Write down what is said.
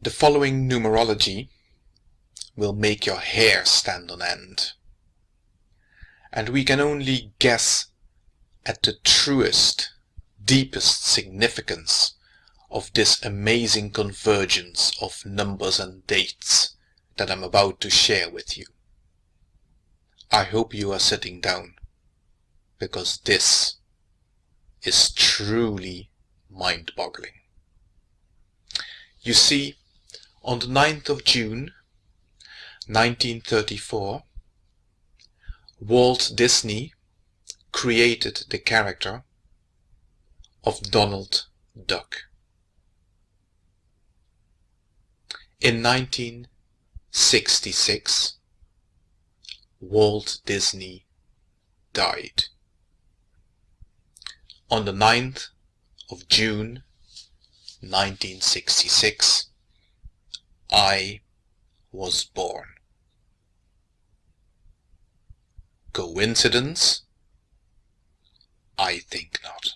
The following numerology will make your hair stand on end. And we can only guess at the truest, deepest significance of this amazing convergence of numbers and dates that I'm about to share with you. I hope you are sitting down because this is truly mind-boggling. You see, on the 9th of June 1934, Walt Disney created the character of Donald Duck. In 1966, Walt Disney died. On the 9th of June 1966, I was born. Coincidence? I think not.